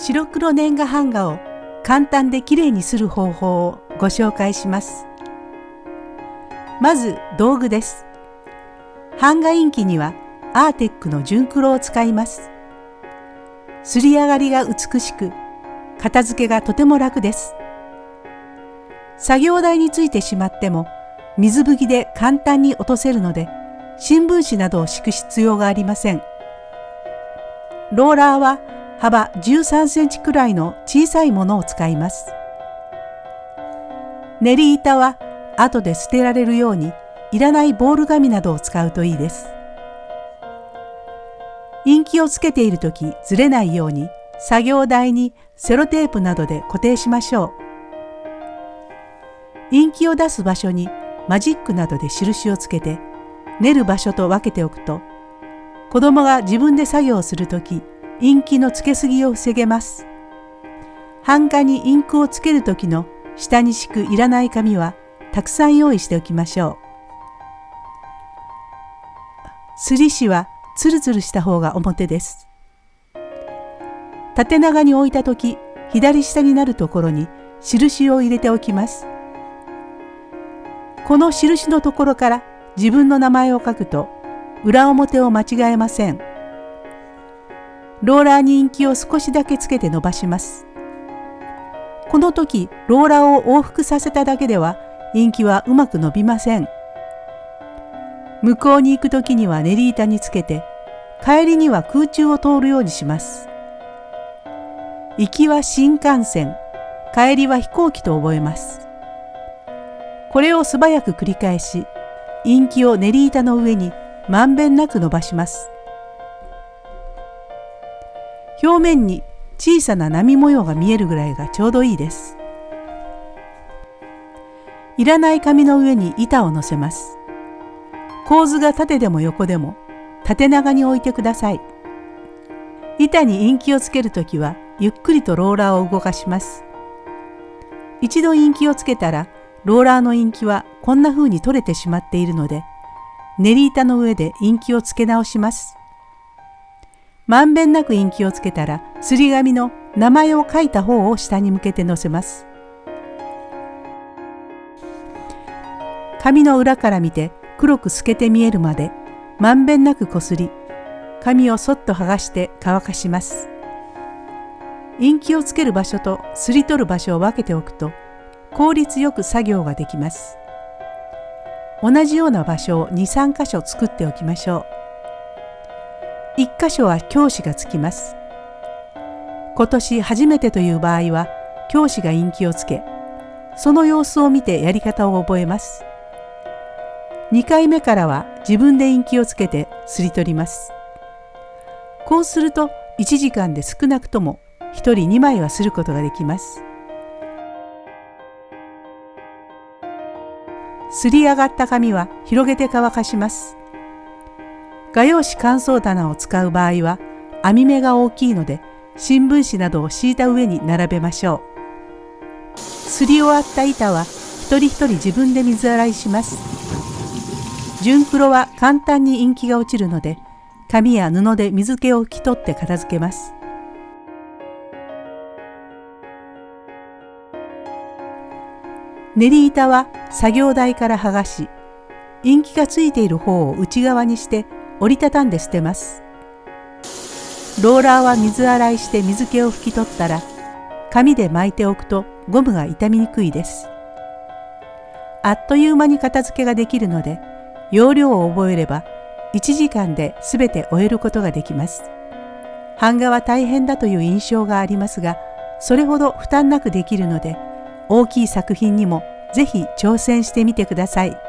白黒年賀版画を簡単できれいにする方法をご紹介します。まず道具です。版画印記にはアーテックの純黒を使います。すり上がりが美しく、片付けがとても楽です。作業台についてしまっても水拭きで簡単に落とせるので新聞紙などを敷く必要がありません。ローラーは幅13センチくらいの小さいものを使います。練り板は後で捨てられるようにいらないボール紙などを使うといいです。インキをつけている時ずれないように作業台にセロテープなどで固定しましょう。インキを出す場所にマジックなどで印をつけて練る場所と分けておくと子供が自分で作業するとインキのつけすぎを防げます。版画にインクをつける時の下に敷くいらない紙はたくさん用意しておきましょう。すり紙はつるつるした方が表です。縦長に置いた時左下になるところに印を入れておきます。この印のところから自分の名前を書くと裏表を間違えません。ローラーにインキを少しだけつけて伸ばします。この時ローラーを往復させただけではインキはうまく伸びません。向こうに行く時には練り板につけて帰りには空中を通るようにします。行きは新幹線、帰りは飛行機と覚えます。これを素早く繰り返し、インキを練り板の上にまんべんなく伸ばします。表面に小さな波模様が見えるぐらいがちょうどいいです。いらない紙の上に板を乗せます。構図が縦でも横でも縦長に置いてください。板にインキをつけるときはゆっくりとローラーを動かします。一度インキをつけたらローラーのインキはこんな風に取れてしまっているので、練り板の上でインキをつけ直します。まんべんなくインキをつけたら、すり紙の名前を書いた方を下に向けて乗せます。紙の裏から見て黒く透けて見えるまで、まんべんなくこすり、紙をそっと剥がして乾かします。インキをつける場所とすり取る場所を分けておくと、効率よく作業ができます。同じような場所を2、3箇所作っておきましょう。1箇所は教師がつきます。今年初めてという場合は教師が陰気をつけ、その様子を見てやり方を覚えます。2回目からは自分で陰気をつけてすり取ります。こうすると1時間で少なくとも1人2枚はすることができます。すり上がった紙は広げて乾かします。画用紙乾燥棚を使う場合は網目が大きいので新聞紙などを敷いた上に並べましょう。すり終わった板は一人一人自分で水洗いします。純黒は簡単にインキが落ちるので紙や布で水気を拭き取って片付けます。練り板は作業台から剥がし、インキがついている方を内側にして折りたたんで捨てます。ローラーは水洗いして水気を拭き取ったら、紙で巻いておくとゴムが傷みにくいです。あっという間に片付けができるので、容量を覚えれば1時間で全て終えることができます。版画は大変だという印象がありますが、それほど負担なくできるので、大きい作品にもぜひ挑戦してみてください。